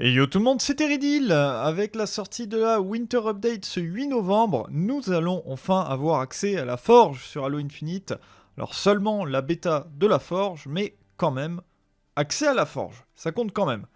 Et yo tout le monde, c'est Eridil Avec la sortie de la Winter Update ce 8 novembre, nous allons enfin avoir accès à la Forge sur Halo Infinite. Alors seulement la bêta de la Forge, mais quand même, accès à la Forge, ça compte quand même.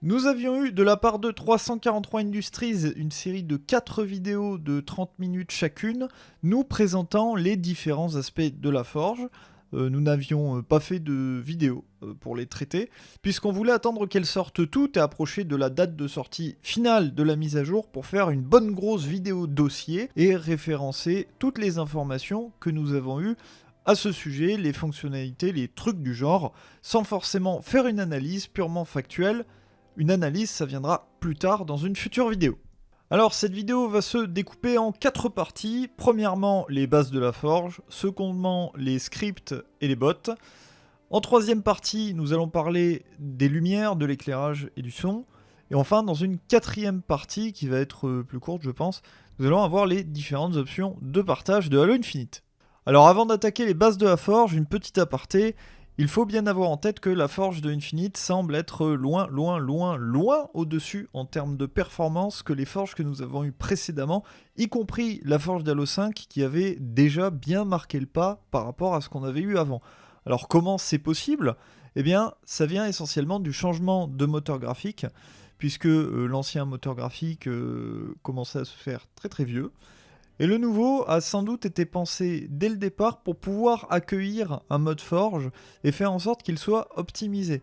Nous avions eu de la part de 343 Industries une série de 4 vidéos de 30 minutes chacune, nous présentant les différents aspects de la Forge. Euh, nous n'avions euh, pas fait de vidéo euh, pour les traiter, puisqu'on voulait attendre qu'elles sortent toutes et approcher de la date de sortie finale de la mise à jour pour faire une bonne grosse vidéo dossier et référencer toutes les informations que nous avons eues à ce sujet, les fonctionnalités, les trucs du genre, sans forcément faire une analyse purement factuelle. Une analyse, ça viendra plus tard dans une future vidéo. Alors cette vidéo va se découper en quatre parties. Premièrement, les bases de la forge. Secondement, les scripts et les bots. En troisième partie, nous allons parler des lumières, de l'éclairage et du son. Et enfin, dans une quatrième partie, qui va être euh, plus courte je pense, nous allons avoir les différentes options de partage de Halo Infinite. Alors avant d'attaquer les bases de la forge, une petite aparté, il faut bien avoir en tête que la forge de Infinite semble être loin, loin, loin, loin au-dessus en termes de performance que les forges que nous avons eues précédemment, y compris la forge d'Halo 5 qui avait déjà bien marqué le pas par rapport à ce qu'on avait eu avant. Alors comment c'est possible? Eh bien, ça vient essentiellement du changement de moteur graphique, puisque euh, l'ancien moteur graphique euh, commençait à se faire très très vieux. Et le nouveau a sans doute été pensé dès le départ pour pouvoir accueillir un mode forge et faire en sorte qu'il soit optimisé.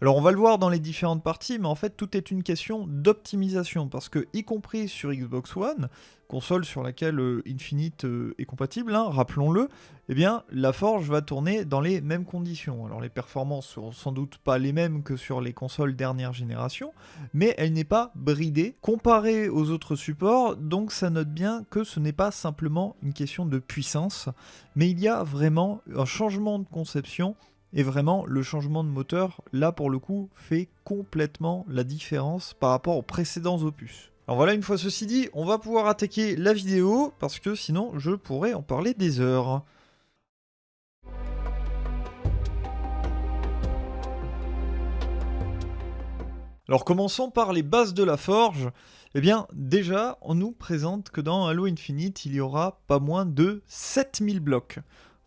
Alors on va le voir dans les différentes parties, mais en fait tout est une question d'optimisation, parce que y compris sur Xbox One, console sur laquelle euh, Infinite euh, est compatible, hein, rappelons-le, eh bien la Forge va tourner dans les mêmes conditions. Alors les performances seront sans doute pas les mêmes que sur les consoles dernière génération, mais elle n'est pas bridée comparée aux autres supports, donc ça note bien que ce n'est pas simplement une question de puissance, mais il y a vraiment un changement de conception et vraiment, le changement de moteur, là pour le coup, fait complètement la différence par rapport aux précédents opus. Alors voilà, une fois ceci dit, on va pouvoir attaquer la vidéo, parce que sinon je pourrais en parler des heures. Alors commençons par les bases de la forge. Eh bien, déjà, on nous présente que dans Halo Infinite, il y aura pas moins de 7000 blocs.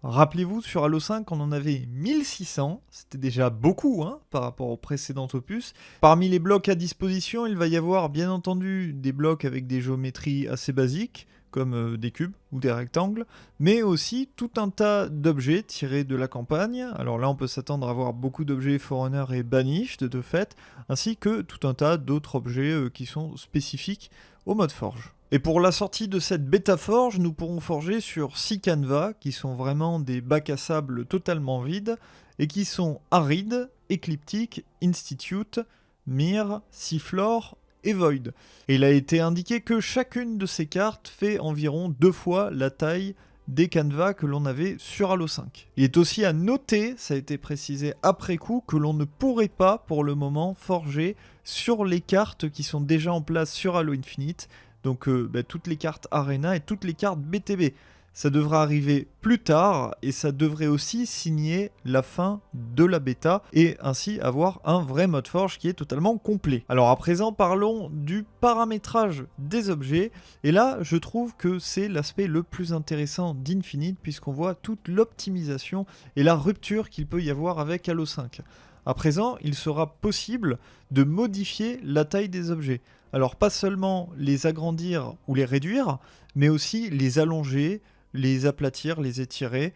Rappelez-vous, sur Halo 5, on en avait 1600, c'était déjà beaucoup hein, par rapport au précédent opus. Parmi les blocs à disposition, il va y avoir bien entendu des blocs avec des géométries assez basiques, comme euh, des cubes ou des rectangles, mais aussi tout un tas d'objets tirés de la campagne. Alors là, on peut s'attendre à avoir beaucoup d'objets Forerunner et Banished de fait, ainsi que tout un tas d'autres objets euh, qui sont spécifiques au mode Forge. Et pour la sortie de cette bêta forge, nous pourrons forger sur 6 canevas qui sont vraiment des bacs à sable totalement vides et qui sont Aride, Ecliptic, Institute, Mir, Seafloor et Void. Et il a été indiqué que chacune de ces cartes fait environ deux fois la taille des canevas que l'on avait sur Halo 5. Il est aussi à noter, ça a été précisé après coup, que l'on ne pourrait pas pour le moment forger sur les cartes qui sont déjà en place sur Halo Infinite, donc euh, bah, toutes les cartes Arena et toutes les cartes BTB. Ça devra arriver plus tard et ça devrait aussi signer la fin de la bêta et ainsi avoir un vrai mode forge qui est totalement complet. Alors à présent parlons du paramétrage des objets et là je trouve que c'est l'aspect le plus intéressant d'Infinite puisqu'on voit toute l'optimisation et la rupture qu'il peut y avoir avec Halo 5. À présent, il sera possible de modifier la taille des objets. Alors pas seulement les agrandir ou les réduire, mais aussi les allonger, les aplatir, les étirer.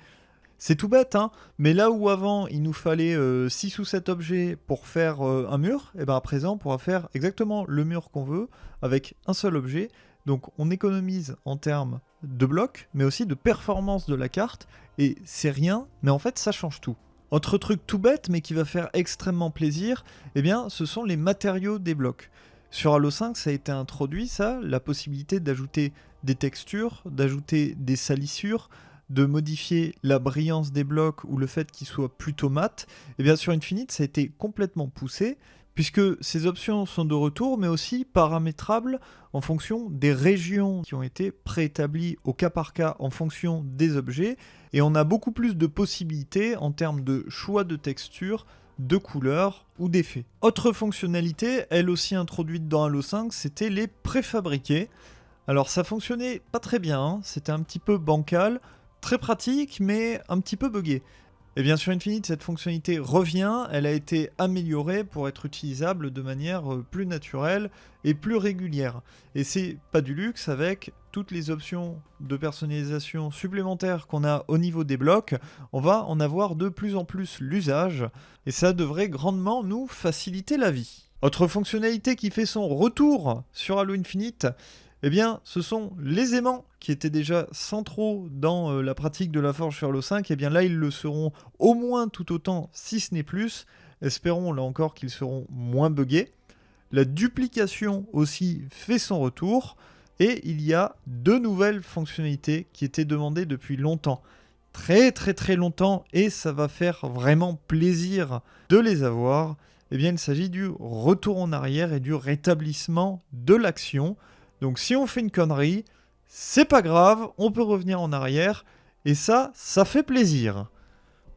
C'est tout bête, hein mais là où avant il nous fallait 6 euh, ou 7 objets pour faire euh, un mur, et eh bien à présent on pourra faire exactement le mur qu'on veut avec un seul objet. Donc on économise en termes de blocs, mais aussi de performance de la carte, et c'est rien, mais en fait ça change tout. Autre truc tout bête, mais qui va faire extrêmement plaisir, eh bien ce sont les matériaux des blocs. Sur Halo 5, ça a été introduit, ça, la possibilité d'ajouter des textures, d'ajouter des salissures, de modifier la brillance des blocs ou le fait qu'ils soient plutôt mat. Et bien sur Infinite, ça a été complètement poussé puisque ces options sont de retour, mais aussi paramétrables en fonction des régions qui ont été préétablies au cas par cas en fonction des objets, et on a beaucoup plus de possibilités en termes de choix de texture, de couleurs ou d'effets. Autre fonctionnalité, elle aussi introduite dans Halo 5, c'était les préfabriqués. Alors ça fonctionnait pas très bien, hein. c'était un petit peu bancal, très pratique mais un petit peu buggé. Et bien sur Infinite, cette fonctionnalité revient, elle a été améliorée pour être utilisable de manière euh, plus naturelle et plus régulière. Et c'est pas du luxe avec toutes les options de personnalisation supplémentaires qu'on a au niveau des blocs, on va en avoir de plus en plus l'usage, et ça devrait grandement nous faciliter la vie. Autre fonctionnalité qui fait son retour sur Halo Infinite, eh bien, ce sont les aimants qui étaient déjà centraux dans euh, la pratique de la forge sur Halo 5. Et eh bien là, ils le seront au moins tout autant, si ce n'est plus. Espérons là encore qu'ils seront moins buggés. La duplication aussi fait son retour. Et il y a deux nouvelles fonctionnalités qui étaient demandées depuis longtemps. Très très très longtemps. Et ça va faire vraiment plaisir de les avoir. Eh bien, il s'agit du retour en arrière et du rétablissement de l'action. Donc si on fait une connerie, c'est pas grave, on peut revenir en arrière, et ça, ça fait plaisir.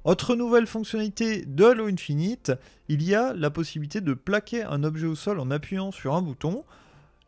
Autre nouvelle fonctionnalité de Halo Infinite, il y a la possibilité de plaquer un objet au sol en appuyant sur un bouton.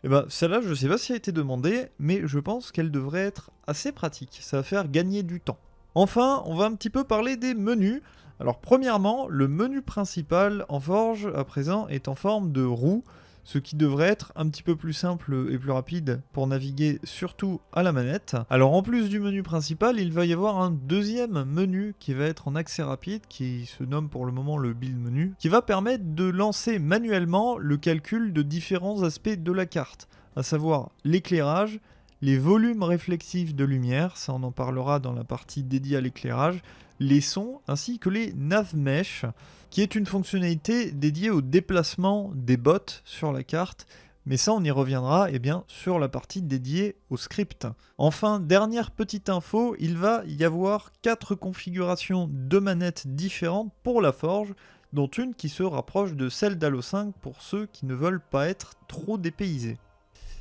Et eh ben celle-là, je sais pas si elle a été demandée, mais je pense qu'elle devrait être assez pratique. Ça va faire gagner du temps. Enfin, on va un petit peu parler des menus. Alors premièrement, le menu principal en Forge à présent est en forme de roue ce qui devrait être un petit peu plus simple et plus rapide pour naviguer surtout à la manette. Alors en plus du menu principal, il va y avoir un deuxième menu qui va être en accès rapide, qui se nomme pour le moment le build menu, qui va permettre de lancer manuellement le calcul de différents aspects de la carte, à savoir l'éclairage, les volumes réflexifs de lumière, ça on en parlera dans la partie dédiée à l'éclairage, les sons ainsi que les nav mesh qui est une fonctionnalité dédiée au déplacement des bots sur la carte, mais ça on y reviendra eh bien, sur la partie dédiée au script. Enfin, dernière petite info, il va y avoir quatre configurations de manettes différentes pour la forge, dont une qui se rapproche de celle d'Halo 5 pour ceux qui ne veulent pas être trop dépaysés.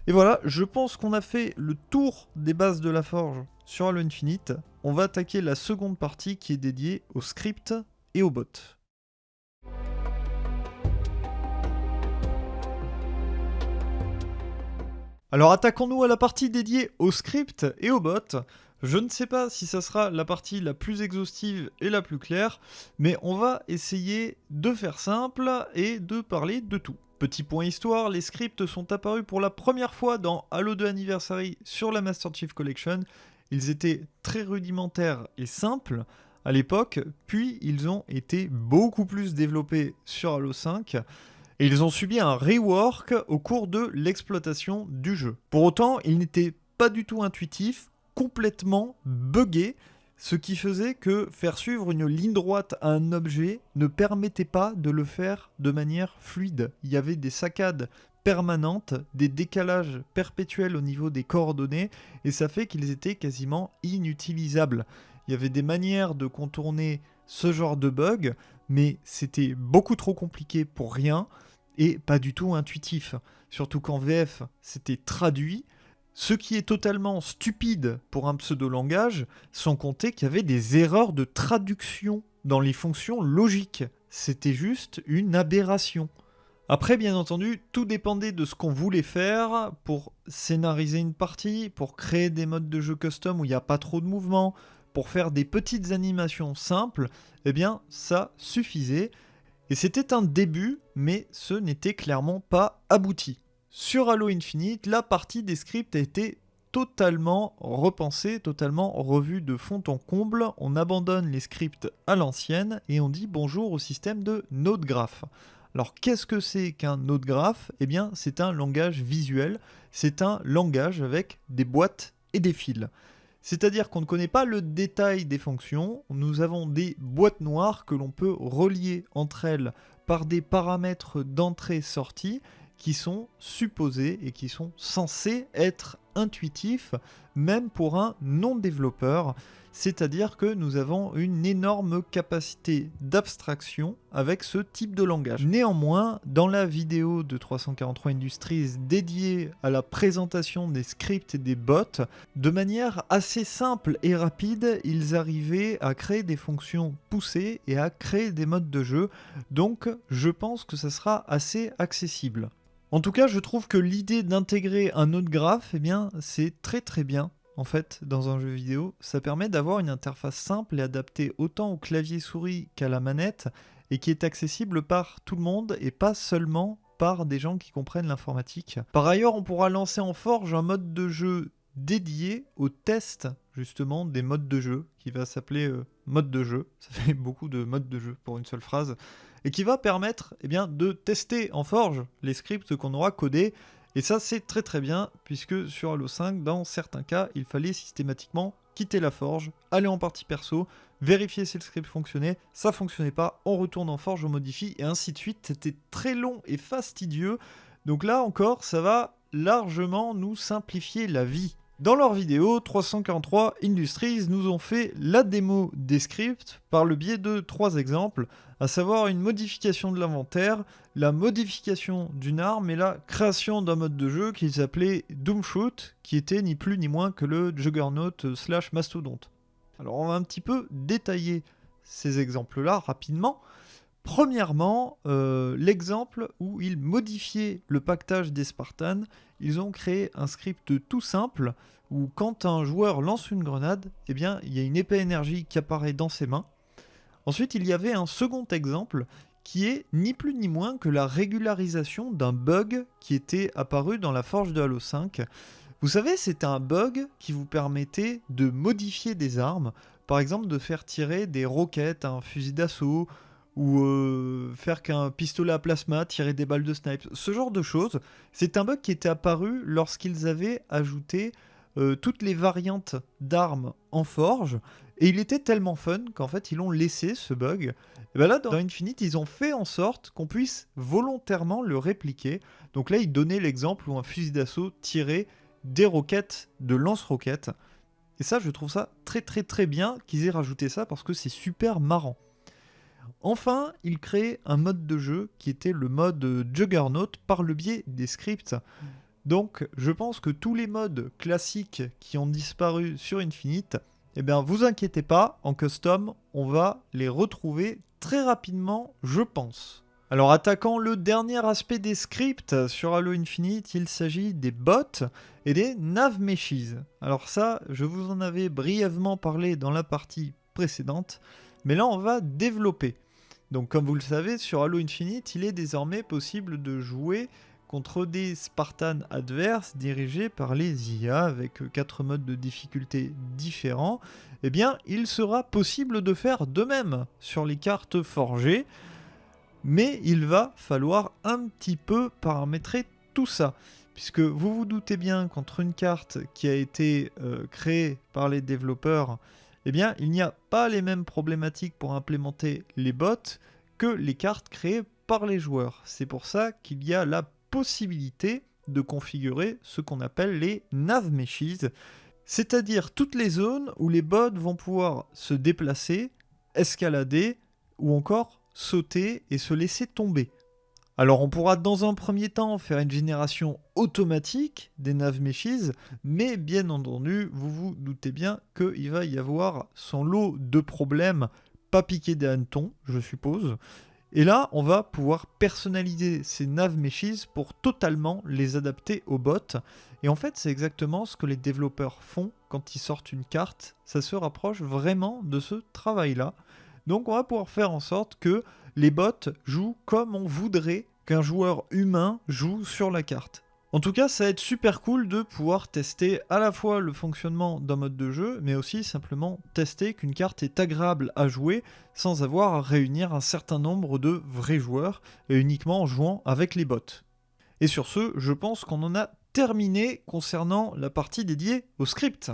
Et voilà, je pense qu'on a fait le tour des bases de la forge sur Halo Infinite. On va attaquer la seconde partie qui est dédiée au script et aux bots. Alors attaquons-nous à la partie dédiée au script et aux bots. Je ne sais pas si ça sera la partie la plus exhaustive et la plus claire, mais on va essayer de faire simple et de parler de tout. Petit point histoire, les scripts sont apparus pour la première fois dans Halo 2 Anniversary sur la Master Chief Collection. Ils étaient très rudimentaires et simples à l'époque, puis ils ont été beaucoup plus développés sur Halo 5 et ils ont subi un rework au cours de l'exploitation du jeu. Pour autant, il n'était pas du tout intuitif, complètement buggé, ce qui faisait que faire suivre une ligne droite à un objet ne permettait pas de le faire de manière fluide. Il y avait des saccades permanentes, des décalages perpétuels au niveau des coordonnées, et ça fait qu'ils étaient quasiment inutilisables. Il y avait des manières de contourner ce genre de bug, mais c'était beaucoup trop compliqué pour rien et pas du tout intuitif. Surtout qu'en VF, c'était traduit, ce qui est totalement stupide pour un pseudo-langage, sans compter qu'il y avait des erreurs de traduction dans les fonctions logiques. C'était juste une aberration. Après, bien entendu, tout dépendait de ce qu'on voulait faire pour scénariser une partie, pour créer des modes de jeu custom où il n'y a pas trop de mouvements, pour faire des petites animations simples, eh bien, ça suffisait. Et c'était un début, mais ce n'était clairement pas abouti. Sur Halo Infinite, la partie des scripts a été totalement repensée, totalement revue de fond en comble. On abandonne les scripts à l'ancienne et on dit bonjour au système de Node Graph. Alors qu'est-ce que c'est qu'un Node Graph Eh bien c'est un langage visuel, c'est un langage avec des boîtes et des fils. C'est-à-dire qu'on ne connaît pas le détail des fonctions, nous avons des boîtes noires que l'on peut relier entre elles par des paramètres d'entrée-sortie qui sont supposés et qui sont censés être intuitif, même pour un non-développeur c'est-à-dire que nous avons une énorme capacité d'abstraction avec ce type de langage. Néanmoins, dans la vidéo de 343 Industries dédiée à la présentation des scripts et des bots, de manière assez simple et rapide, ils arrivaient à créer des fonctions poussées et à créer des modes de jeu, donc je pense que ça sera assez accessible. En tout cas, je trouve que l'idée d'intégrer un autre graphe, eh bien, c'est très très bien en fait, dans un jeu vidéo, ça permet d'avoir une interface simple et adaptée autant au clavier souris qu'à la manette, et qui est accessible par tout le monde et pas seulement par des gens qui comprennent l'informatique. Par ailleurs, on pourra lancer en Forge un mode de jeu dédié au test justement des modes de jeu, qui va s'appeler euh, mode de jeu, ça fait beaucoup de modes de jeu pour une seule phrase, et qui va permettre eh de tester en Forge les scripts qu'on aura codés et ça, c'est très très bien, puisque sur Halo 5, dans certains cas, il fallait systématiquement quitter la forge, aller en partie perso, vérifier si le script fonctionnait, ça fonctionnait pas, on retourne en forge, on modifie, et ainsi de suite. C'était très long et fastidieux. Donc là encore, ça va largement nous simplifier la vie. Dans leur vidéo, 343 Industries nous ont fait la démo des scripts par le biais de trois exemples, à savoir une modification de l'inventaire, la modification d'une arme et la création d'un mode de jeu qu'ils appelaient Doomshoot, qui était ni plus ni moins que le Juggernaut slash Mastodonte. Alors on va un petit peu détailler ces exemples-là rapidement. Premièrement, euh, l'exemple où ils modifiaient le pactage des Spartans, ils ont créé un script tout simple où quand un joueur lance une grenade, eh bien, il y a une épée énergie qui apparaît dans ses mains. Ensuite, il y avait un second exemple qui est ni plus ni moins que la régularisation d'un bug qui était apparu dans la forge de Halo 5. Vous savez, c'était un bug qui vous permettait de modifier des armes, par exemple de faire tirer des roquettes, un fusil d'assaut, ou euh, faire qu'un pistolet à plasma tirer des balles de snipe, ce genre de choses. C'est un bug qui était apparu lorsqu'ils avaient ajouté euh, toutes les variantes d'armes en forge, et il était tellement fun qu'en fait ils ont laissé ce bug. Et bien là, dans Infinite, ils ont fait en sorte qu'on puisse volontairement le répliquer. Donc là, ils donnaient l'exemple où un fusil d'assaut tirait des roquettes de lance-roquettes. Et ça, je trouve ça très très très bien qu'ils aient rajouté ça parce que c'est super marrant. Enfin, il crée un mode de jeu qui était le mode Juggernaut par le biais des scripts. Donc, je pense que tous les modes classiques qui ont disparu sur Infinite, eh bien, vous inquiétez pas, en custom, on va les retrouver très rapidement, je pense. Alors, attaquant le dernier aspect des scripts sur Halo Infinite, il s'agit des bots et des nav meshes. Alors ça, je vous en avais brièvement parlé dans la partie précédente, mais là, on va développer. Donc comme vous le savez, sur Halo Infinite, il est désormais possible de jouer contre des Spartans adverses dirigés par les IA avec 4 modes de difficulté différents, eh bien il sera possible de faire de même sur les cartes forgées, mais il va falloir un petit peu paramétrer tout ça. Puisque vous vous doutez bien qu'entre une carte qui a été euh, créée par les développeurs eh bien, il n'y a pas les mêmes problématiques pour implémenter les bots que les cartes créées par les joueurs. C'est pour ça qu'il y a la possibilité de configurer ce qu'on appelle les nav meshes, c'est-à-dire toutes les zones où les bots vont pouvoir se déplacer, escalader ou encore sauter et se laisser tomber. Alors on pourra dans un premier temps faire une génération automatique des nav meshes, mais bien entendu, vous vous doutez bien qu'il va y avoir son lot de problèmes pas piqués des hannetons, je suppose. Et là, on va pouvoir personnaliser ces nav meshes pour totalement les adapter aux bots. Et en fait, c'est exactement ce que les développeurs font quand ils sortent une carte. Ça se rapproche vraiment de ce travail-là. Donc on va pouvoir faire en sorte que les bots jouent comme on voudrait qu'un joueur humain joue sur la carte. En tout cas, ça va être super cool de pouvoir tester à la fois le fonctionnement d'un mode de jeu, mais aussi simplement tester qu'une carte est agréable à jouer sans avoir à réunir un certain nombre de vrais joueurs et uniquement en jouant avec les bots. Et sur ce, je pense qu'on en a terminé concernant la partie dédiée au script.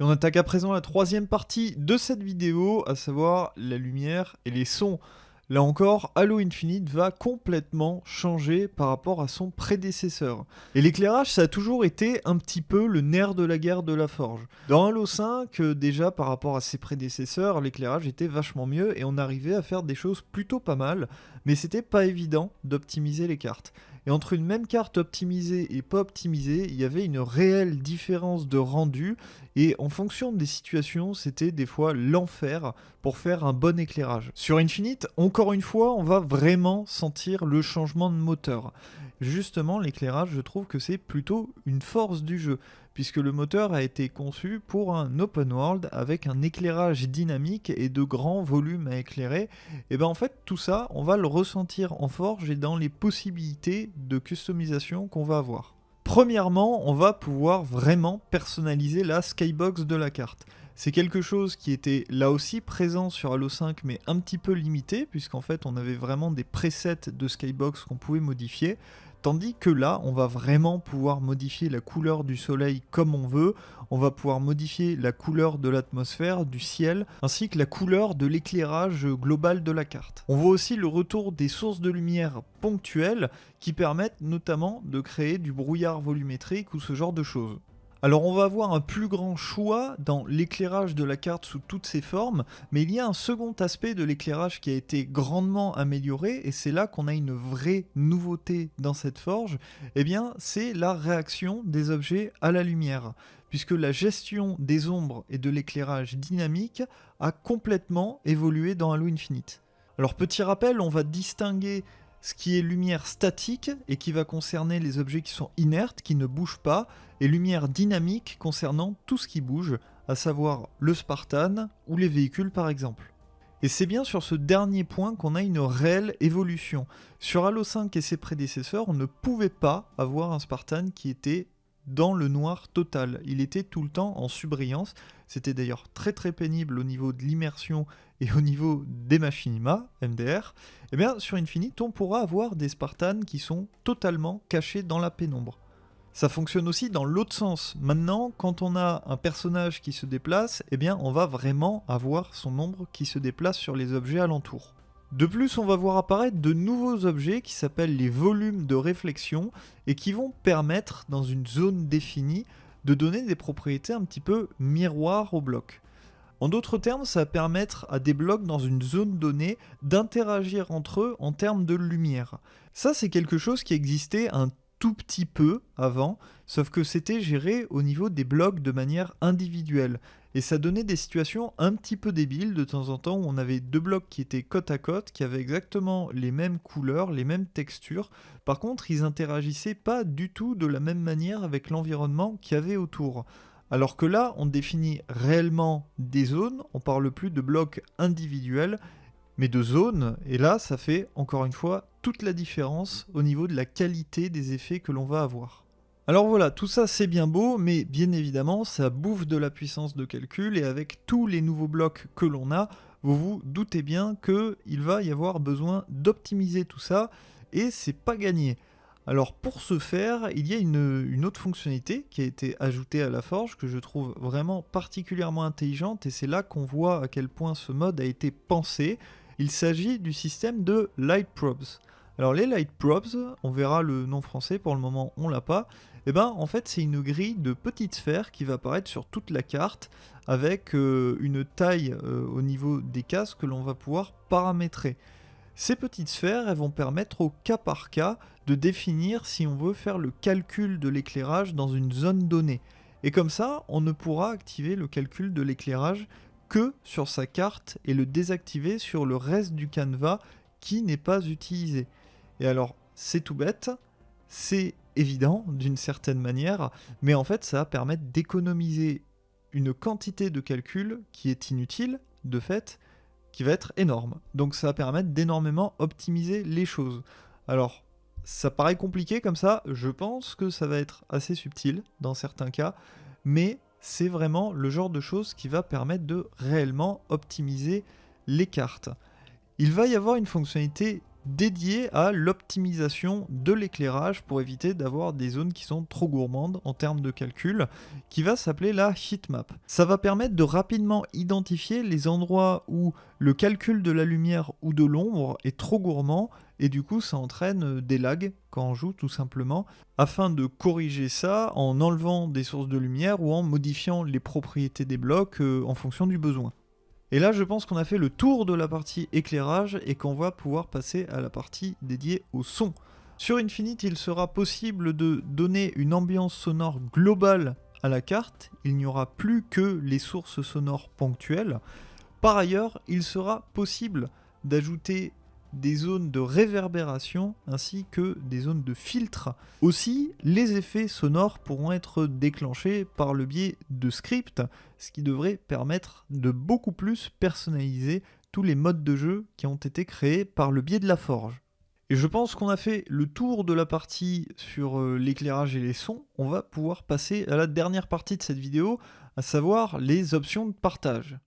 Et on attaque à présent la troisième partie de cette vidéo, à savoir la lumière et les sons. Là encore, Halo Infinite va complètement changer par rapport à son prédécesseur. Et l'éclairage, ça a toujours été un petit peu le nerf de la guerre de la forge. Dans Halo 5, euh, déjà par rapport à ses prédécesseurs, l'éclairage était vachement mieux et on arrivait à faire des choses plutôt pas mal, mais c'était pas évident d'optimiser les cartes. Et entre une même carte optimisée et pas optimisée, il y avait une réelle différence de rendu. Et en fonction des situations, c'était des fois l'enfer pour faire un bon éclairage. Sur Infinite, encore une fois, on va vraiment sentir le changement de moteur. Justement, l'éclairage, je trouve que c'est plutôt une force du jeu puisque le moteur a été conçu pour un open world avec un éclairage dynamique et de grands volumes à éclairer, et bien en fait tout ça on va le ressentir en forge et dans les possibilités de customisation qu'on va avoir. Premièrement, on va pouvoir vraiment personnaliser la skybox de la carte. C'est quelque chose qui était là aussi présent sur Halo 5 mais un petit peu limité puisqu'en fait on avait vraiment des presets de skybox qu'on pouvait modifier. Tandis que là, on va vraiment pouvoir modifier la couleur du soleil comme on veut, on va pouvoir modifier la couleur de l'atmosphère, du ciel, ainsi que la couleur de l'éclairage global de la carte. On voit aussi le retour des sources de lumière ponctuelles qui permettent notamment de créer du brouillard volumétrique ou ce genre de choses. Alors on va avoir un plus grand choix dans l'éclairage de la carte sous toutes ses formes, mais il y a un second aspect de l'éclairage qui a été grandement amélioré, et c'est là qu'on a une vraie nouveauté dans cette forge, et eh bien c'est la réaction des objets à la lumière, puisque la gestion des ombres et de l'éclairage dynamique a complètement évolué dans Halo Infinite. Alors petit rappel, on va distinguer ce qui est lumière statique et qui va concerner les objets qui sont inertes, qui ne bougent pas, et lumière dynamique concernant tout ce qui bouge, à savoir le Spartan ou les véhicules par exemple. Et c'est bien sur ce dernier point qu'on a une réelle évolution. Sur Halo 5 et ses prédécesseurs, on ne pouvait pas avoir un Spartan qui était dans le noir total. Il était tout le temps en subbrillance. C'était d'ailleurs très très pénible au niveau de l'immersion et au niveau des machinima, MDR. Eh bien sur Infinite, on pourra avoir des Spartans qui sont totalement cachés dans la pénombre. Ça fonctionne aussi dans l'autre sens. Maintenant, quand on a un personnage qui se déplace, eh bien on va vraiment avoir son ombre qui se déplace sur les objets alentours. De plus, on va voir apparaître de nouveaux objets qui s'appellent les volumes de réflexion et qui vont permettre, dans une zone définie, de donner des propriétés un petit peu miroirs au bloc. En d'autres termes, ça va permettre à des blocs dans une zone donnée d'interagir entre eux en termes de lumière. Ça, c'est quelque chose qui existait un tout petit peu avant, sauf que c'était géré au niveau des blocs de manière individuelle. Et ça donnait des situations un petit peu débiles de temps en temps où on avait deux blocs qui étaient côte à côte, qui avaient exactement les mêmes couleurs, les mêmes textures. Par contre, ils interagissaient pas du tout de la même manière avec l'environnement qu'il y avait autour. Alors que là, on définit réellement des zones, on parle plus de blocs individuels, mais de zones, et là, ça fait encore une fois toute la différence au niveau de la qualité des effets que l'on va avoir. Alors voilà, tout ça c'est bien beau, mais bien évidemment ça bouffe de la puissance de calcul et avec tous les nouveaux blocs que l'on a, vous vous doutez bien qu'il va y avoir besoin d'optimiser tout ça et c'est pas gagné. Alors pour ce faire, il y a une, autre fonctionnalité qui a été ajoutée à la forge que je trouve vraiment particulièrement intelligente et c'est là qu'on voit à quel point ce mode a été pensé. Il s'agit du système de Light Probes. Alors les Light Probes, on verra le nom français, pour le moment on l'a pas, et eh ben en fait c'est une grille de petites sphères qui va apparaître sur toute la carte avec euh, une taille euh, au niveau des cases que l'on va pouvoir paramétrer. Ces petites sphères vont permettre au cas par cas de définir si on veut faire le calcul de l'éclairage dans une zone donnée. Et comme ça, on ne pourra activer le calcul de l'éclairage que sur sa carte et le désactiver sur le reste du canevas qui n'est pas utilisé. Et alors, c'est tout bête, c'est évident d'une certaine manière, mais en fait, ça va permettre d'économiser une quantité de calcul qui est inutile, de fait, va être énorme. Donc ça va permettre d'énormément optimiser les choses. Alors, ça paraît compliqué comme ça, je pense que ça va être assez subtil dans certains cas, mais c'est vraiment le genre de choses qui va permettre de réellement optimiser les cartes. Il va y avoir une fonctionnalité dédié à l'optimisation de l'éclairage pour éviter d'avoir des zones qui sont trop gourmandes en termes de calcul, qui va s'appeler la heatmap. Ça va permettre de rapidement identifier les endroits où le calcul de la lumière ou de l'ombre est trop gourmand et du coup ça entraîne des lags quand on joue tout simplement, afin de corriger ça en enlevant des sources de lumière ou en modifiant les propriétés des blocs euh, en fonction du besoin. Et là, je pense qu'on a fait le tour de la partie éclairage et qu'on va pouvoir passer à la partie dédiée au son. Sur Infinite, il sera possible de donner une ambiance sonore globale à la carte. Il n'y aura plus que les sources sonores ponctuelles. Par ailleurs, il sera possible d'ajouter des zones de réverbération ainsi que des zones de filtre. Aussi, les effets sonores pourront être déclenchés par le biais de scripts, ce qui devrait permettre de beaucoup plus personnaliser tous les modes de jeu qui ont été créés par le biais de la forge. Et je pense qu'on a fait le tour de la partie sur euh, l'éclairage et les sons. On va pouvoir passer à la dernière partie de cette vidéo, à savoir les options de partage.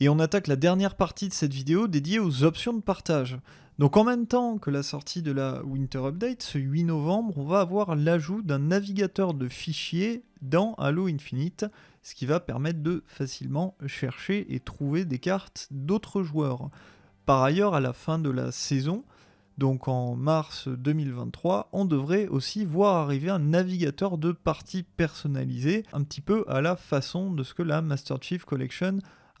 Et on attaque la dernière partie de cette vidéo dédiée aux options de partage. Donc en même temps que la sortie de la Winter Update, ce 8 novembre, on va avoir l'ajout d'un navigateur de fichiers dans Halo Infinite, ce qui va permettre de facilement chercher et trouver des cartes d'autres joueurs. Par ailleurs, à la fin de la saison, donc en mars 2023, on devrait aussi voir arriver un navigateur de parties personnalisé, un petit peu à la façon de ce que la Master Chief Collection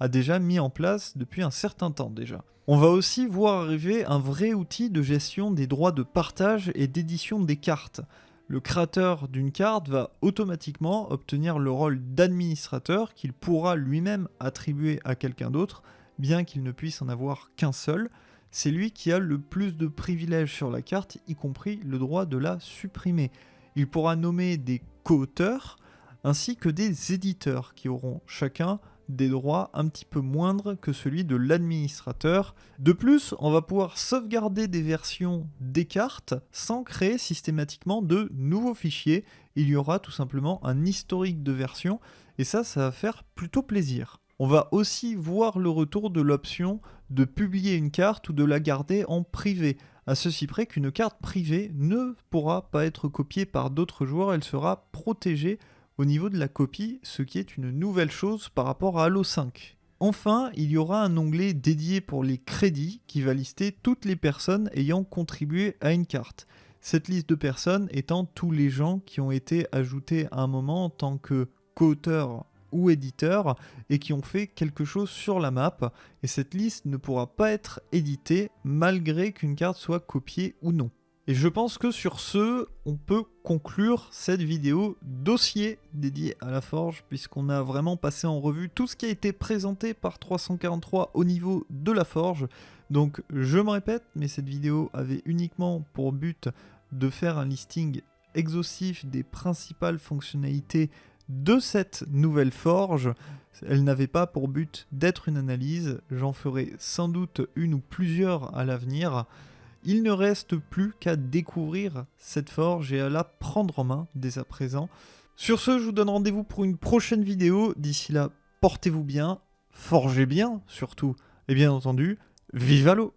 déjà mis en place depuis un certain temps déjà. On va aussi voir arriver un vrai outil de gestion des droits de partage et d'édition des cartes. Le créateur d'une carte va automatiquement obtenir le rôle d'administrateur qu'il pourra lui-même attribuer à quelqu'un d'autre, bien qu'il ne puisse en avoir qu'un seul. C'est lui qui a le plus de privilèges sur la carte, y compris le droit de la supprimer. Il pourra nommer des co-auteurs ainsi que des éditeurs qui auront chacun des droits un petit peu moindres que celui de l'administrateur. De plus, on va pouvoir sauvegarder des versions des cartes sans créer systématiquement de nouveaux fichiers. Il y aura tout simplement un historique de versions et ça, ça va faire plutôt plaisir. On va aussi voir le retour de l'option de publier une carte ou de la garder en privé, à ceci près qu'une carte privée ne pourra pas être copiée par d'autres joueurs, elle sera protégée au niveau de la copie, ce qui est une nouvelle chose par rapport à Halo 5. Enfin, il y aura un onglet dédié pour les crédits qui va lister toutes les personnes ayant contribué à une carte. Cette liste de personnes étant tous les gens qui ont été ajoutés à un moment en tant que co-auteurs ou éditeurs et qui ont fait quelque chose sur la map. Et cette liste ne pourra pas être éditée malgré qu'une carte soit copiée ou non. Et je pense que sur ce, on peut conclure cette vidéo dossier dédiée à la forge, puisqu'on a vraiment passé en revue tout ce qui a été présenté par 343 au niveau de la forge. Donc je me répète, mais cette vidéo avait uniquement pour but de faire un listing exhaustif des principales fonctionnalités de cette nouvelle forge. Elle n'avait pas pour but d'être une analyse, j'en ferai sans doute une ou plusieurs à l'avenir. Il ne reste plus qu'à découvrir cette forge et à la prendre en main dès à présent. Sur ce, je vous donne rendez-vous pour une prochaine vidéo. D'ici là, portez-vous bien, forgez bien surtout, et bien entendu, vive l'eau